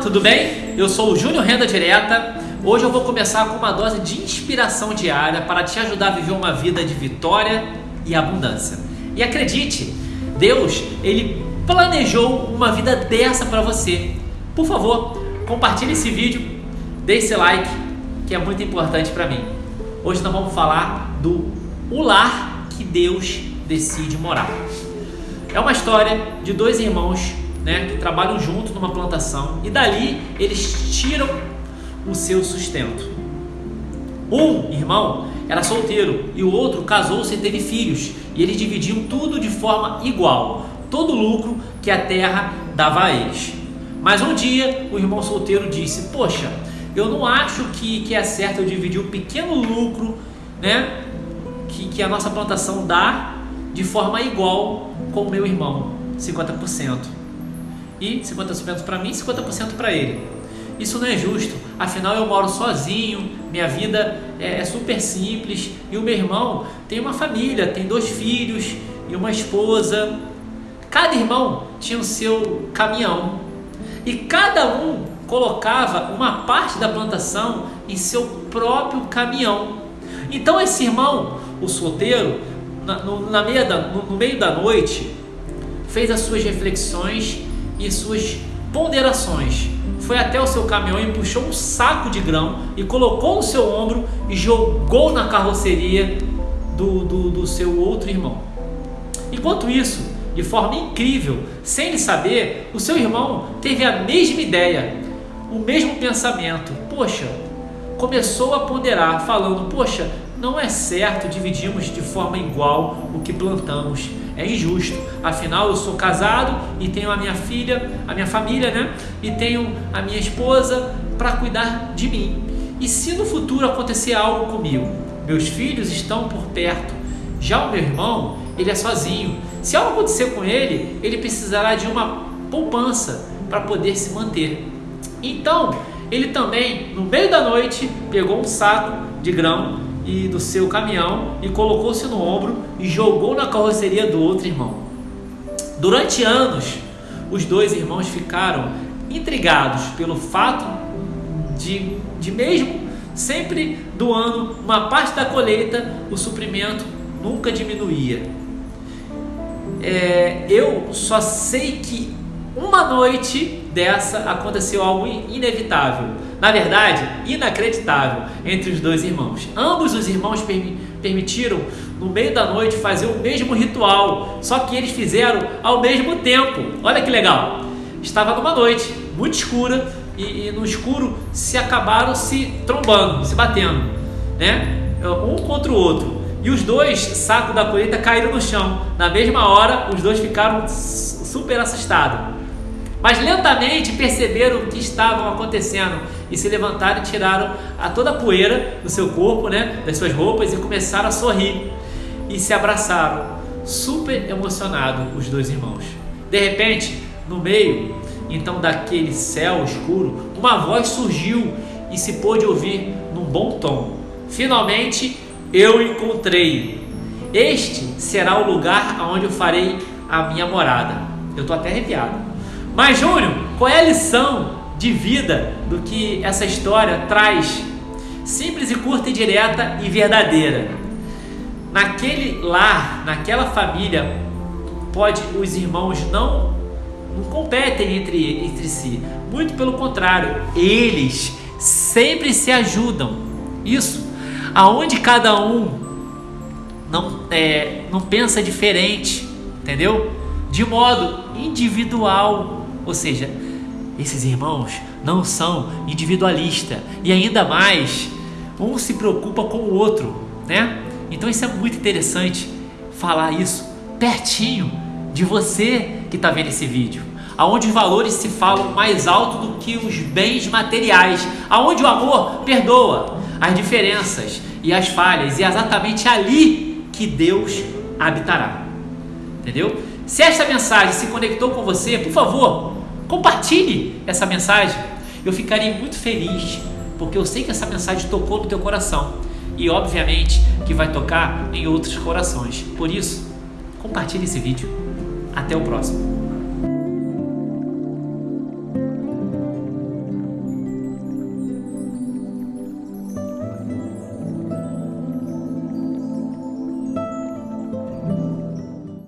tudo bem? Eu sou o Júnior Renda Direta. Hoje eu vou começar com uma dose de inspiração diária para te ajudar a viver uma vida de vitória e abundância. E acredite, Deus, ele planejou uma vida dessa para você. Por favor, compartilhe esse vídeo, deixe esse like, que é muito importante para mim. Hoje nós vamos falar do o lar que Deus decide morar. É uma história de dois irmãos né, que trabalham junto numa plantação e dali eles tiram o seu sustento. Um irmão era solteiro e o outro casou-se e teve filhos e eles dividiam tudo de forma igual, todo o lucro que a terra dava a eles. Mas um dia o irmão solteiro disse: Poxa, eu não acho que, que é certo eu dividir o pequeno lucro né, que, que a nossa plantação dá de forma igual com o meu irmão, 50% e 50% para mim e 50% para ele. Isso não é justo, afinal eu moro sozinho, minha vida é, é, super simples e o meu irmão tem uma família, tem dois filhos e uma esposa. Cada irmão tinha o seu caminhão e cada um colocava uma parte da plantação em seu próprio caminhão. Então esse irmão, o solteiro, na, no, na meia da, no, no meio da noite, fez as suas reflexões e suas ponderações. Foi até o seu caminhão e puxou um saco de grão e colocou no seu ombro e jogou na carroceria do, do, do seu outro irmão. Enquanto isso, de forma incrível, sem ele saber, o seu irmão teve a mesma ideia, o mesmo pensamento. Poxa, começou a ponderar, falando: Poxa, não é certo dividirmos de forma igual o que plantamos. É injusto. Afinal, eu sou casado e tenho a minha filha, a minha família, né? E tenho a minha esposa para cuidar de mim. E se no futuro acontecer algo comigo, meus filhos estão por perto. Já o meu irmão, ele é sozinho. Se algo acontecer com ele, ele precisará de uma poupança para poder se manter. Então, ele também, no meio da noite, pegou um saco de grão e do seu caminhão e colocou-se no ombro e jogou na carroceria do outro irmão. Durante anos, os dois irmãos ficaram intrigados pelo fato de, de mesmo sempre doando uma parte da colheita, o suprimento nunca diminuía. É, eu só sei que uma noite dessa aconteceu algo inevitável na verdade, inacreditável entre os dois irmãos. Ambos os irmãos permitiram, no meio da noite, fazer o mesmo ritual, só que eles fizeram ao mesmo tempo. Olha que legal! Estava numa noite muito escura e, e no escuro se acabaram se trombando, se batendo, né? Um contra o outro. E os dois sacos da colheita caíram no chão. Na mesma hora, os dois ficaram super assustados. Mas lentamente perceberam o que estava acontecendo e se levantaram e tiraram a toda a poeira do seu corpo, né, das suas roupas e começaram a sorrir e se abraçaram, super emocionados os dois irmãos. De repente, no meio então daquele céu escuro, uma voz surgiu e se pôde ouvir num bom tom. Finalmente eu encontrei. Este será o lugar onde eu farei a minha morada. Eu estou até arrepiado. Mas, Júnior, qual é a lição de vida do que essa história traz? Simples e curta e direta e verdadeira. Naquele lar, naquela família, pode os irmãos não, não competem entre, entre si. Muito pelo contrário, eles sempre se ajudam. Isso, aonde cada um não, é, não pensa diferente, entendeu? De modo individual. Ou seja, esses irmãos não são individualistas e ainda mais um se preocupa com o outro, né? Então isso é muito interessante falar isso pertinho de você que está vendo esse vídeo, aonde os valores se falam mais alto do que os bens materiais, aonde o amor perdoa as diferenças e as falhas e é exatamente ali que Deus habitará, entendeu? Se esta mensagem se conectou com você, por favor, compartilhe essa mensagem. Eu ficaria muito feliz, porque eu sei que essa mensagem tocou no teu coração e, obviamente, que vai tocar em outros corações. Por isso, compartilhe esse vídeo. Até o próximo.